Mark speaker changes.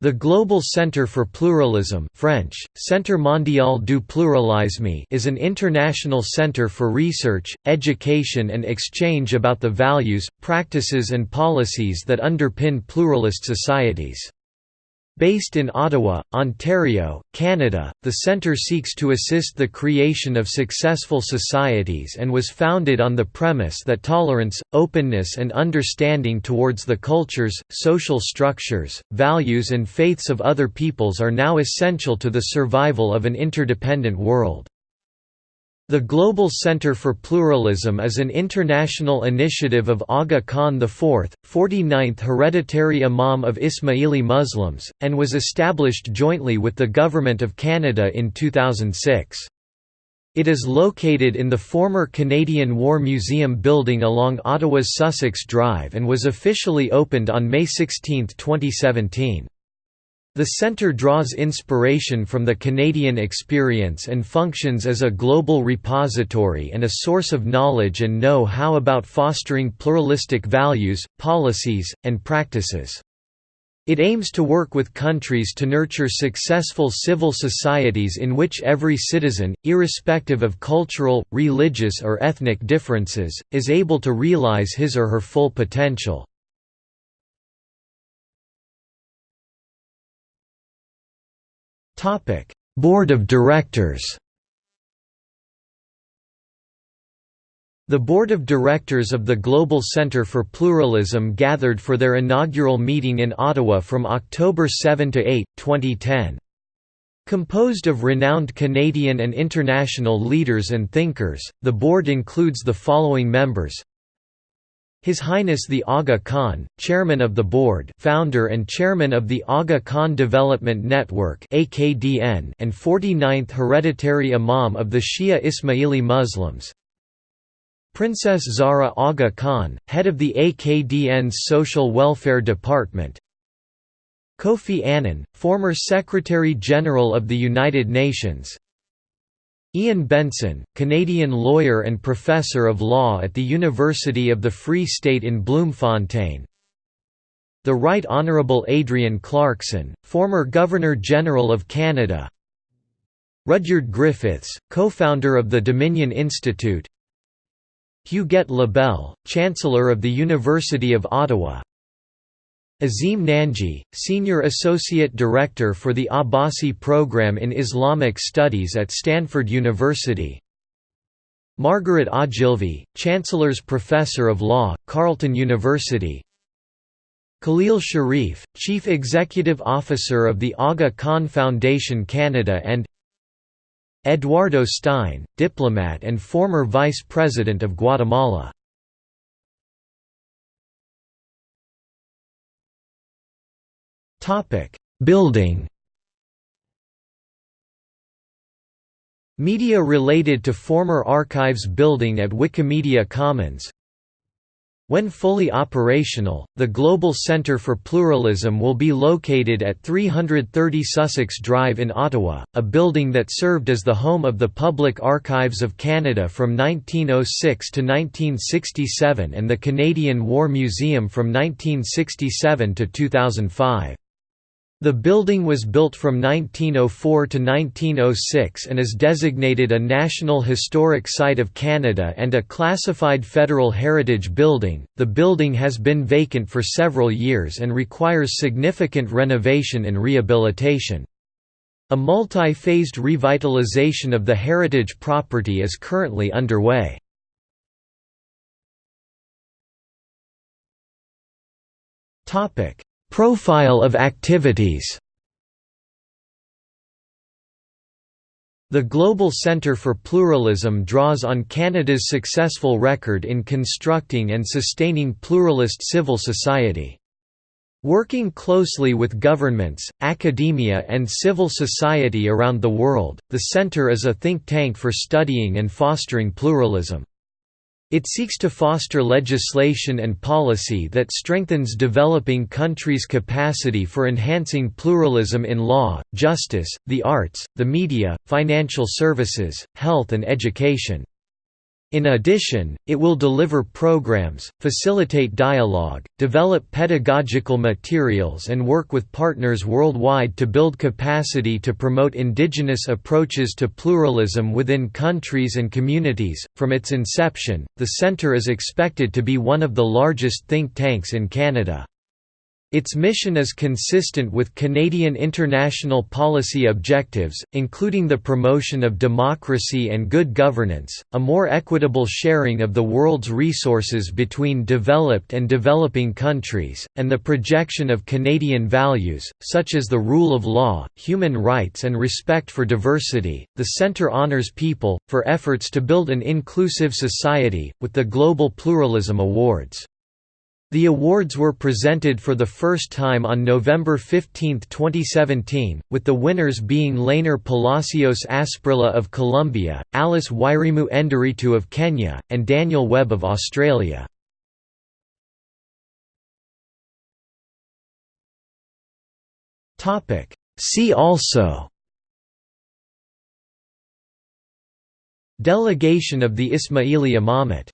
Speaker 1: The Global Centre for Pluralism French, Centre Mondial du Pluralisme is an international centre for research, education and exchange about the values, practices and policies that underpin pluralist societies. Based in Ottawa, Ontario, Canada, the centre seeks to assist the creation of successful societies and was founded on the premise that tolerance, openness and understanding towards the cultures, social structures, values and faiths of other peoples are now essential to the survival of an interdependent world. The Global Center for Pluralism is an international initiative of Aga Khan IV, 49th hereditary Imam of Ismaili Muslims, and was established jointly with the Government of Canada in 2006. It is located in the former Canadian War Museum building along Ottawa's Sussex Drive and was officially opened on May 16, 2017. The centre draws inspiration from the Canadian experience and functions as a global repository and a source of knowledge and know-how about fostering pluralistic values, policies, and practices. It aims to work with countries to nurture successful civil societies in which every citizen, irrespective of cultural, religious or ethnic differences, is able to realize his or her full potential. Topic: Board of Directors. The Board of Directors of the Global Centre for Pluralism gathered for their inaugural meeting in Ottawa from October 7 to 8, 2010. Composed of renowned Canadian and international leaders and thinkers, the board includes the following members his Highness the Aga Khan, Chairman of the Board founder and Chairman of the Aga Khan Development Network and 49th Hereditary Imam of the Shia Ismaili Muslims. Princess Zahra Aga Khan, head of the AKDN's Social Welfare Department. Kofi Annan, former Secretary-General of the United Nations Iain Benson, Canadian lawyer and professor of law at the University of the Free State in Bloemfontein. The Right Honourable Adrienne Clarkson, former Governor-General of Canada. Rudyard Griffiths, co-founder of the Dominion Institute. Huguette Labelle, Chancellor of the University of Ottawa Azim Nanji, Senior Associate Director for the Abbasi Program in Islamic Studies at Stanford University. Margaret Ogilvie, Chancellor's Professor of Law, Carleton University. Khalil Sharif, Chief Executive Officer of the Aga Khan Foundation Canada and Eduardo Stein, diplomat and former Vice President of Guatemala Building. Media related to former archives building at Wikimedia Commons. When fully operational, the Global Centre for Pluralism will be located at 330 Sussex Drive in Ottawa, a building that served as the home of the Public Archives of Canada from 1906 to 1967 and the Canadian War Museum from 1967 to 2005. The building was built from 1904 to 1906 and is designated a National Historic Site of Canada and a classified federal heritage building. The building has been vacant for several years and requires significant renovation and rehabilitation. A multi-phased revitalization of the heritage property is currently underway. Topic: Profile of activities The Global Centre for Pluralism draws on Canada's successful record in constructing and sustaining pluralist civil society. Working closely with governments, academia and civil society around the world, the Centre is a think tank for studying and fostering pluralism. It seeks to foster legislation and policy that strengthens developing countries' capacity for enhancing pluralism in law, justice, the arts, the media, financial services, health and education. In addition, it will deliver programs, facilitate dialogue, develop pedagogical materials and work with partners worldwide to build capacity to promote indigenous approaches to pluralism within countries and communities. From its inception, the Centre is expected to be one of the largest think tanks in Canada. Its mission is consistent with Canadian international policy objectives, including the promotion of democracy and good governance, a more equitable sharing of the world's resources between developed and developing countries, and the projection of Canadian values, such as the rule of law, human rights, and respect for diversity. The Centre honors people, for efforts to build an inclusive society, with the Global Pluralism Awards. The awards were presented for the first time on November 15, 2017, with the winners being Leyner Palacios Asprilla of Colombia, Alice Wairimu Enderitu of Kenya, and Daniel Webb of Australia. See also Delegation of the Ismaili Imamate